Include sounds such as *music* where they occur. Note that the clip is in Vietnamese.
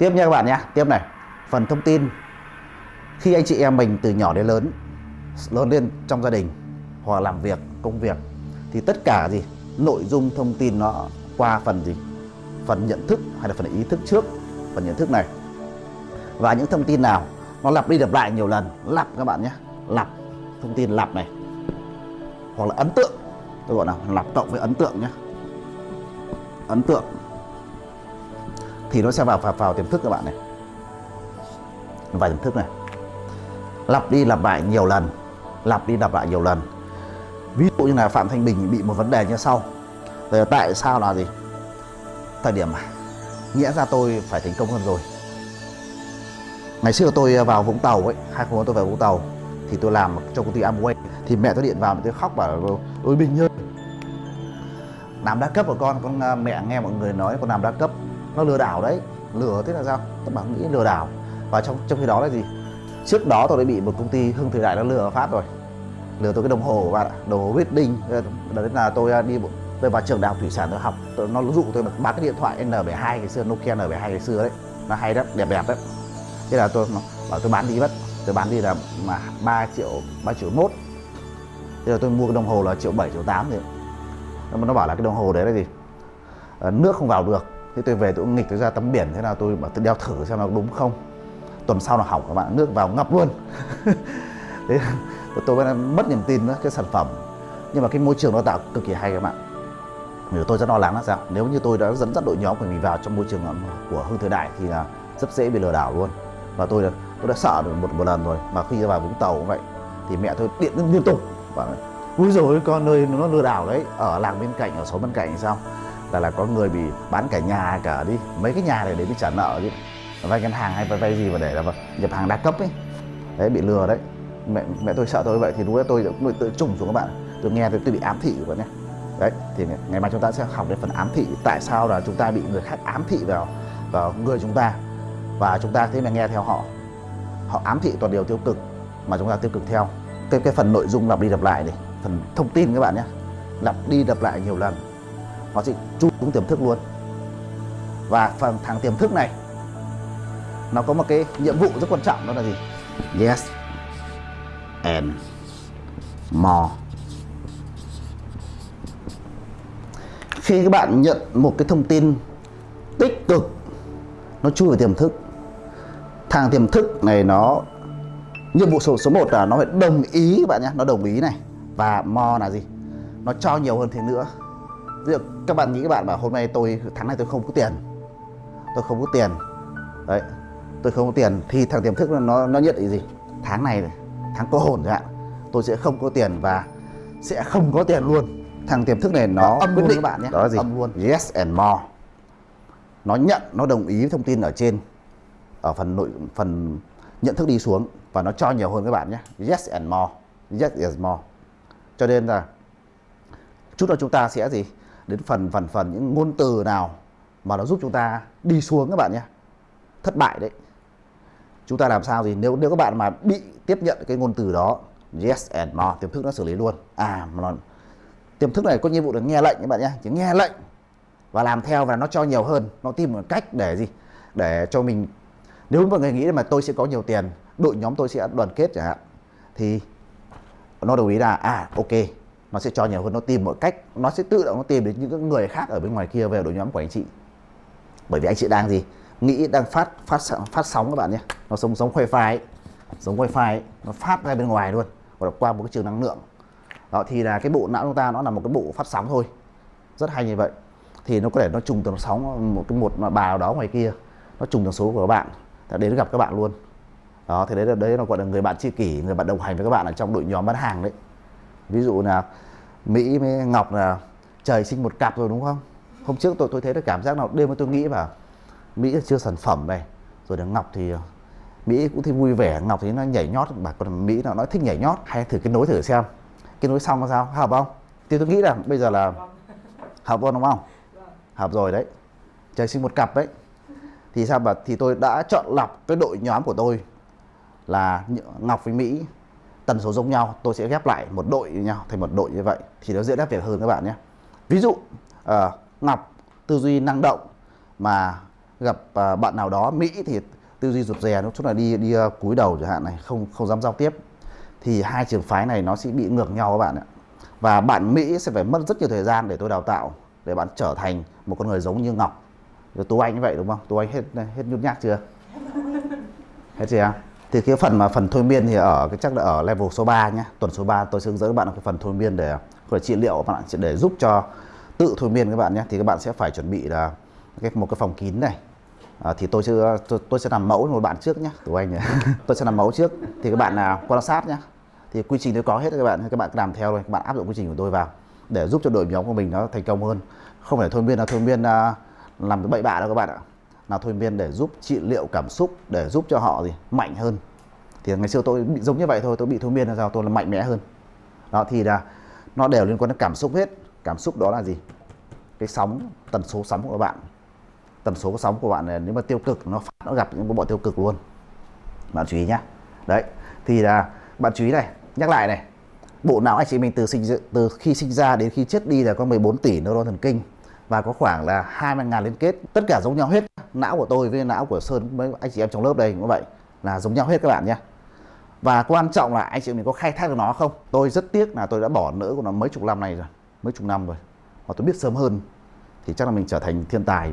tiếp nha các bạn nhé. Tiếp này. Phần thông tin khi anh chị em mình từ nhỏ đến lớn lớn lên trong gia đình hoặc làm việc, công việc thì tất cả gì? Nội dung thông tin nó qua phần gì? Phần nhận thức hay là phần ý thức trước, phần nhận thức này. Và những thông tin nào? Nó lặp đi lặp lại nhiều lần. Lặp các bạn nhé. Lặp. Thông tin lặp này. Hoặc là ấn tượng. Tôi gọi là lặp cộng với ấn tượng nhé. Ấn tượng thì nó sẽ vào vào, vào tiềm thức các bạn này. Vào tiềm thức này. Lặp đi lặp lại nhiều lần lặp đi lặp lại nhiều lần. Ví dụ như là phạm thanh bình bị một vấn đề như sau. Rồi tại sao là gì? Thời điểm nghĩa ra tôi phải thành công hơn rồi. Ngày xưa tôi vào vũng tàu ấy hai không tôi vào vũng tàu thì tôi làm trong công ty Amway. Thì mẹ tôi điện vào tôi khóc bảo ôi bình ơi làm đa cấp của con con à, mẹ nghe mọi người nói con làm đa cấp nó lừa đảo đấy. Lừa thế là sao? Tôi bảo nghĩ lừa đảo. Và trong trong khi đó là gì? Trước đó tôi đã bị một công ty hưng thời đại nó lừa phát rồi. Lừa tôi cái đồng hồ bạn ạ đồng hồ Reading. Đấy là tôi à, đi tôi vào trường đại học thủy sản tôi học. Tôi, nó dụ tôi bán cái điện thoại N72 ngày xưa Nokia N72 ngày xưa đấy. Nó hay lắm đẹp đẹp đấy. Thế là tôi bảo tôi bán đi mất. Tôi bán đi là mà ba triệu ba triệu mốt. Thế là tôi mua cái đồng hồ là triệu bảy triệu tám thì nó bảo là cái đồng hồ đấy là gì? Ờ, nước không vào được thế tôi về tôi nghịch tôi ra tắm biển thế nào tôi bảo tôi đeo thử xem nó đúng không. Tuần sau là hỏng các bạn nước vào ngập luôn. *laughs* Thế tôi mới mất niềm tin đó, cái sản phẩm. Nhưng mà cái môi trường nó tạo cực kỳ hay các bạn. Nếu tôi rất lo lắng là sao? Nếu như tôi đã dẫn dắt đội nhóm của mình vào trong môi trường của hưng thời đại thì là rất dễ bị lừa đảo luôn. Và tôi đã, tôi đã sợ được một một lần rồi mà khi vào vũng tàu cũng vậy thì mẹ tôi điện liên tục bảo ui rồi con ơi nó lừa đảo đấy ở làng bên cạnh ở xóm bên cạnh thì sao? Là là có người bị bán cả nhà cả đi. Mấy cái nhà này để đi trả nợ chứ. Vay ngân hàng hay vay vay gì mà để là nhập hàng đa cấp ấy. Đấy bị lừa đấy. Mẹ mẹ tôi sợ tôi vậy thì lúc đó tôi cũng tự trùng xuống các bạn. Tôi nghe tôi, tôi bị ám thị rồi nhé. Đấy thì ngày mai chúng ta sẽ học đến phần ám thị. Tại sao là chúng ta bị người khác ám thị vào vào người chúng ta? Và chúng ta thế mà nghe theo họ. Họ ám thị toàn điều tiêu cực mà chúng ta tiêu cực theo. Cái cái phần nội dung lặp đi lặp lại này phần thông tin các bạn nhé. Lặp đi lặp lại nhiều lần nó sẽ chui xuống tiềm thức luôn. Và phần thằng tiềm thức này, nó có một cái nhiệm vụ rất quan trọng, đó là gì? Yes and more. Khi các bạn nhận một cái thông tin tích cực, nó chui vào tiềm thức. Thằng tiềm thức này nó, nhiệm vụ số số 1 là nó phải đồng ý các bạn nhé, nó đồng ý này. Và mo là gì? Nó cho nhiều hơn thế nữa ví dụ các bạn nghĩ các bạn bảo hôm nay tôi tháng này tôi không có tiền. Tôi không có tiền. Đấy tôi không có tiền. Thì thằng tiềm thức nó nó nhận định gì? Tháng này tháng có hồn chẳng hạn tôi sẽ không có tiền và sẽ không có tiền luôn. Thằng tiềm thức này nó âm quyết định các bạn nhé. Đó là gì? Âm luôn. Yes and more. Nó nhận nó đồng ý thông tin ở trên ở phần nội phần nhận thức đi xuống và nó cho nhiều hơn các bạn nhé. Yes and more. Yes is more. Cho nên là chút nữa chúng ta sẽ gì đến phần phần phần những ngôn từ nào mà nó giúp chúng ta đi xuống các bạn nhé. Thất bại đấy. Chúng ta làm sao gì nếu nếu các bạn mà bị tiếp nhận cái ngôn từ đó, yes and more tiềm thức nó xử lý luôn. À mà nó tiềm thức này có nhiệm vụ là nghe lệnh các bạn nhé. Chỉ nghe lệnh và làm theo và nó cho nhiều hơn. Nó tìm một cách để gì? Để cho mình nếu mọi người nghĩ mà tôi sẽ có nhiều tiền, đội nhóm tôi sẽ đoàn kết chẳng hạn, thì nó đồng ý là à ok nó sẽ cho nhiều hơn, nó tìm mọi cách, nó sẽ tự động nó tìm đến những người khác ở bên ngoài kia về đội nhóm của anh chị. Bởi vì anh chị đang gì? Nghĩ đang phát phát phát sóng các bạn nhé. Nó sống sống wifi ấy. giống wifi ấy. nó phát ra bên ngoài luôn. Và qua một cái trường năng lượng. Đó, thì là cái bộ não chúng ta nó là một cái bộ phát sóng thôi. Rất hay như vậy. Thì nó có thể nó trùng tần sóng một cái một bà đó ngoài kia. Nó trùng tần số của các bạn. Đến gặp các bạn luôn. Đó, thì đấy là, đấy nó gọi là người bạn tri kỷ, người bạn đồng hành với các bạn ở trong đội nhóm bán hàng đấy. Ví dụ là mỹ với ngọc là trời sinh một cặp rồi đúng không? Hôm trước tôi tôi thấy được cảm giác nào đêm tôi nghĩ vào, mỹ là chưa sản phẩm này rồi là ngọc thì, mỹ cũng thấy vui vẻ, ngọc thì nó nhảy nhót bà còn mỹ nó nói thích nhảy nhót, hay thử cái nối thử xem. Cái nối xong là sao? Hợp không? Thì tôi nghĩ là bây giờ là hợp luôn đúng không? Hợp rồi đấy, trời sinh một cặp đấy. Thì sao mà, thì tôi đã chọn lọc cái đội nhóm của tôi là Ngọc với Mỹ tần số giống nhau tôi sẽ ghép lại một đội với nhau thành một đội như vậy thì nó dễ đáp việc hơn các bạn nhé. Ví dụ uh, Ngọc tư duy năng động mà gặp uh, bạn nào đó Mỹ thì tư duy rụt rè nó chút là đi đi uh, cúi đầu chẳng hạn này không không dám giao tiếp thì hai trường phái này nó sẽ bị ngược nhau các bạn ạ. Và bạn Mỹ sẽ phải mất rất nhiều thời gian để tôi đào tạo để bạn trở thành một con người giống như Ngọc. Rồi Tú Anh như vậy đúng không? Tú Anh hết hết nhút nhát chưa? Hết chưa? Thì cái phần mà phần thôi miên thì ở cái chắc là ở level số 3 nhé tuần số 3 tôi sẽ hướng dẫn các bạn cái phần thôi miên để gọi trị liệu các bạn để giúp cho tự thôi miên các bạn nhé. Thì các bạn sẽ phải chuẩn bị là cái một cái phòng kín này. À, thì tôi sẽ tôi, tôi sẽ làm mẫu một bạn trước nhé của anh *laughs* tôi sẽ làm mẫu trước. Thì các bạn là quan sát nhé thì quy trình tôi có hết các bạn các bạn làm theo thôi. Các bạn áp dụng quy trình của tôi vào để giúp cho đội nhóm của mình nó thành công hơn. Không phải thôi miên là thôi miên à, làm bậy bạ đâu các bạn ạ là thôi miên để giúp trị liệu cảm xúc, để giúp cho họ gì? Mạnh hơn. Thì ngày xưa tôi bị giống như vậy thôi, tôi bị thôi miên là sao, tôi là mạnh mẽ hơn. Đó, thì là nó đều liên quan đến cảm xúc hết. Cảm xúc đó là gì? Cái sóng, tần số sóng của bạn. Tần số sóng của bạn này, nếu mà tiêu cực, nó phát, nó gặp những bộ tiêu cực luôn. Bạn chú ý nhá. Đấy, thì là bạn chú ý này, nhắc lại này. Bộ não anh chị mình từ sinh từ khi sinh ra đến khi chết đi là có 14 tỷ neuron thần kinh và có khoảng là 20 ngàn liên kết. Tất cả giống nhau hết. Não của tôi với não của Sơn với anh chị em trong lớp đây cũng vậy, là giống nhau hết các bạn nhé. Và quan trọng là anh chị mình có khai thác được nó không? Tôi rất tiếc là tôi đã bỏ nỡ của nó mấy chục năm này rồi, mấy chục năm rồi. Mà tôi biết sớm hơn thì chắc là mình trở thành thiên tài